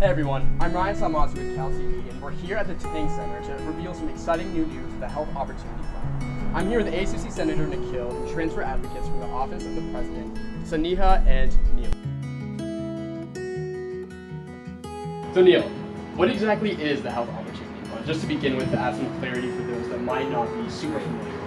Hey everyone, I'm Ryan Salmazzi with Cal TV, and we're here at the Tang Center to reveal some exciting new news for the Health Opportunity Fund. I'm here with ASUC Senator Nikhil and transfer advocates from the Office of the President, Saniha and Neil. So Neil, what exactly is the Health Opportunity Fund? Just to begin with, to add some clarity for those that might not be super familiar.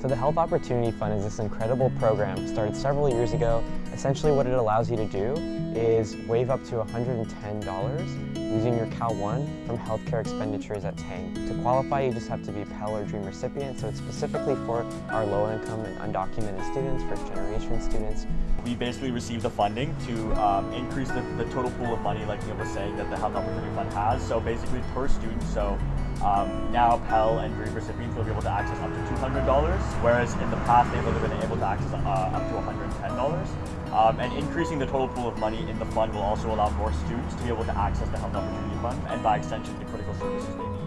So the Health Opportunity Fund is this incredible program started several years ago. Essentially what it allows you to do is waive up to $110 using your Cal One from healthcare expenditures at Tang. To qualify, you just have to be a Pell or Dream recipient, so it's specifically for our low-income and undocumented students, first-generation students. We basically receive the funding to um, increase the, the total pool of money, like Neil was saying, that the Health Opportunity Fund has. So basically per student, so um, now Pell and Dream recipients will be able to access up to $200, whereas in the past they've only been able to access uh, up to $110. Um, and increasing the total pool of money in the fund will also allow more students to be able to access the Health Opportunity Fund and by extension the critical services they need.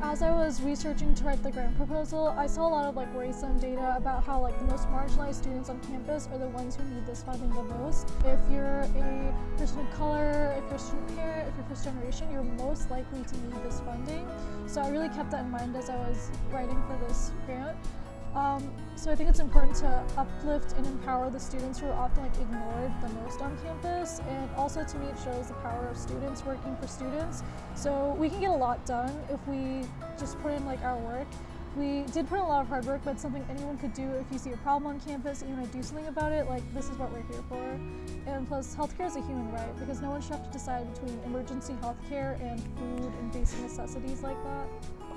As I was researching to write the grant proposal, I saw a lot of like worrisome data about how like the most marginalized students on campus are the ones who need this funding the most. If you're a person of color, if you're a student parent, if you're first generation, you're most likely to need this funding. So I really kept that in mind as I was writing for this grant. Um, so I think it's important to uplift and empower the students who are often like ignored the most on campus and also to me it shows the power of students working for students. So we can get a lot done if we just put in like our work. We did put in a lot of hard work, but something anyone could do if you see a problem on campus and you want to do something about it, like this is what we're here for. And plus, healthcare is a human right because no one should have to decide between emergency healthcare and food and basic necessities like that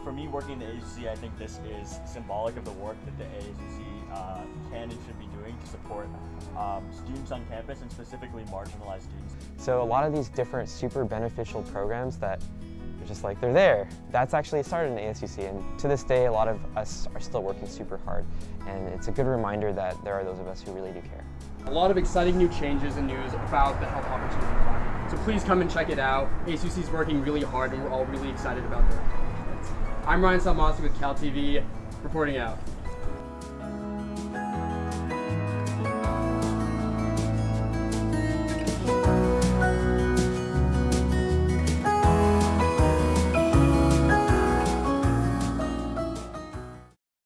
for me working in the ASUC, I think this is symbolic of the work that the ASUC uh, can and should be doing to support um, students on campus and specifically marginalized students. So a lot of these different super beneficial programs that are just like, they're there. That's actually started in ASUC and to this day a lot of us are still working super hard and it's a good reminder that there are those of us who really do care. A lot of exciting new changes and news about the Health Opportunity Fund. So please come and check it out. ASUC is working really hard and we're all really excited about their accomplishments. I'm Ryan Salmasi with Cal TV, reporting out.